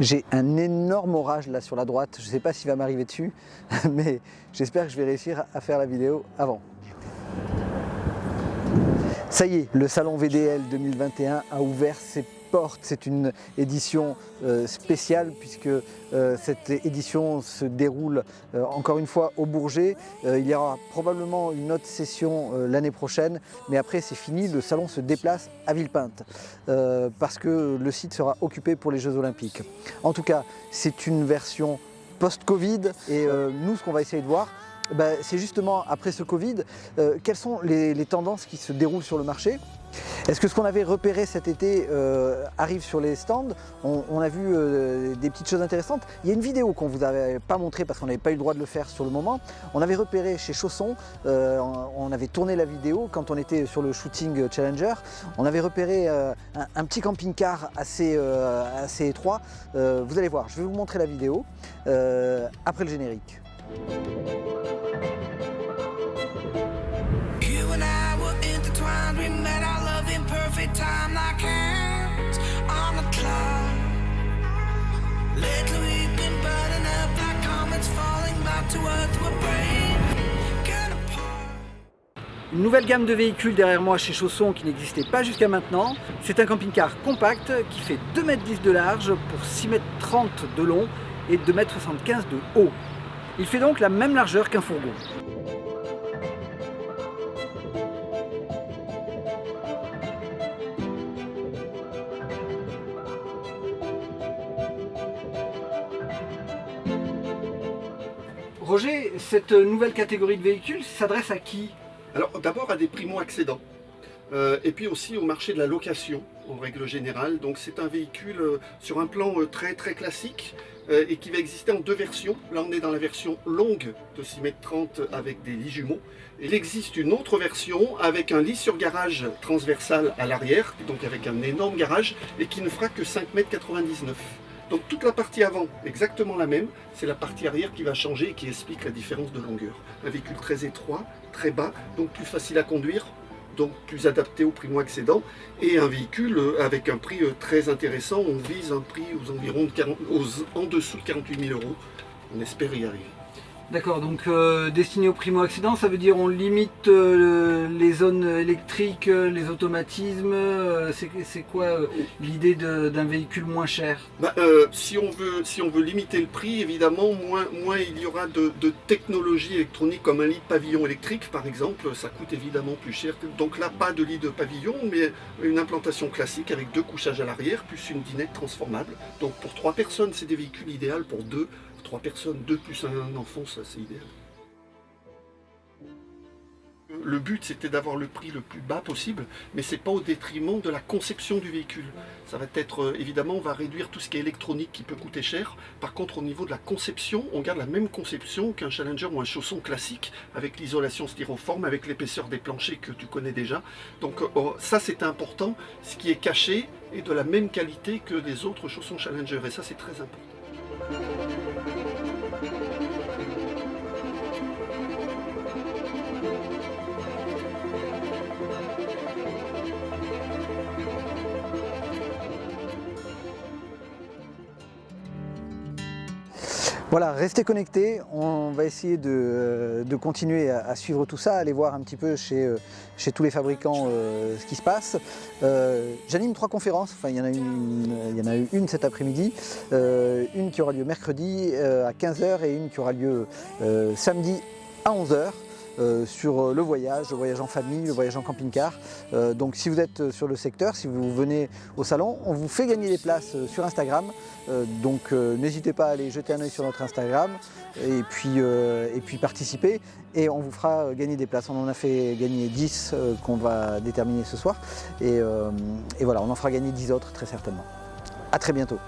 J'ai un énorme orage là sur la droite, je ne sais pas s'il va m'arriver dessus, mais j'espère que je vais réussir à faire la vidéo avant. Ça y est, le salon VDL 2021 a ouvert ses C'est une édition euh, spéciale puisque euh, cette édition se déroule euh, encore une fois au Bourget. il y aura probablement une autre session l'année prochaine, mais après c'est fini, le salon se déplace à Villepinte parce que le site sera occupé pour les Jeux Olympiques. En tout cas, c'est une version post-Covid et nous ce qu'on va essayer de voir, bah, c'est justement après ce Covid, euh, quelles sont les, tendances qui se déroulent sur le marché? Est-ce que ce qu'on avait repéré cet été euh, arrive sur les stands? On, a vu euh, des petites choses intéressantes. Il y a une vidéo qu'on ne vous avait pas montrée parce qu'on n'avait pas eu le droit de le faire sur le moment. On avait repéré chez Chausson, on avait tourné la vidéo quand on était sur le shooting Challenger. On avait repéré un, un, petit camping-car assez, assez étroit. vous allez voir, je vais vous montrer la vidéo après le générique. Une nouvelle gamme de véhicules derrière moi chez Chausson qui n'existait pas jusqu'à maintenant. C'est un camping-car compact qui fait 2,10 m de large pour 6,30 m de long et 2,75 m de haut. Il fait donc la même largeur qu'un fourgon. Roger, cette nouvelle catégorie de véhicules s'adresse à qui? Alors d'abord à des primo-accédants. Euh, et puis aussi au marché de la location en règle générale. Donc c'est un véhicule euh, sur un plan euh, très très classique et qui va exister en deux versions. Là on est dans la version longue de 6,30 m avec des lits jumeaux. Il existe une autre version avec un lit sur garage transversal à l'arrière, donc avec un énorme garage et qui ne fera que 5,99 m. Donc toute la partie avant, exactement la même, c'est la partie arrière qui va changer et qui explique la différence de longueur. Un véhicule très étroit, très bas, donc plus facile à conduire, donc plus adapté au primo-accédant, et un véhicule euh, avec un prix euh, très intéressant. On vise un prix aux environs de 40, en dessous de 48 000 euros. On espère y arriver. D'accord, donc euh, destiné au primo-accident, ça veut dire on limite euh, les zones électriques, euh, les automatismes, c'est quoi l'idée d'un véhicule moins cher? Bah, si, on veut, limiter le prix, évidemment, moins, il y aura de, de technologie électronique comme un lit de pavillon électrique par exemple, ça coûte évidemment plus cher. Donc là, pas de lit de pavillon, mais une implantation classique avec deux couchages à l'arrière, plus une dinette transformable. Donc pour trois personnes, c'est des véhicules idéaux, pour deux, trois personnes, deux plus un enfant, ça c'est idéal. Le but c'était d'avoir le prix le plus bas possible, mais c'est pas au détriment de la conception du véhicule. Ça va être, euh, évidemment, on va réduire tout ce qui est électronique qui peut coûter cher. Par contre, au niveau de la conception, on garde la même conception qu'un Challenger ou un chausson classique, avec l'isolation styroforme, avec l'épaisseur des planchers que tu connais déjà. Donc euh, oh, ça c'est important, ce qui est caché est de la même qualité que les autres chaussons Challenger, et ça c'est très important. Voilà, restez connectés, on va essayer de, continuer à, suivre tout ça, aller voir un petit peu chez, euh, tous les fabricants euh, ce qui se passe. Euh, j'anime trois conférences, enfin il y en a, une, il y en a eu une cet après-midi, une qui aura lieu mercredi à 15h et une qui aura lieu samedi à 11h. Euh, sur euh, le voyage, le voyage en famille, le voyage en camping-car. Euh, donc si vous êtes sur le secteur, si vous venez au salon, on vous fait gagner des places sur Instagram. donc n'hésitez pas à aller jeter un oeil sur notre Instagram et puis, et puis participer et on vous fera gagner des places. On en a fait gagner 10 qu'on va déterminer ce soir et, et voilà, on en fera gagner 10 autres très certainement. A très bientôt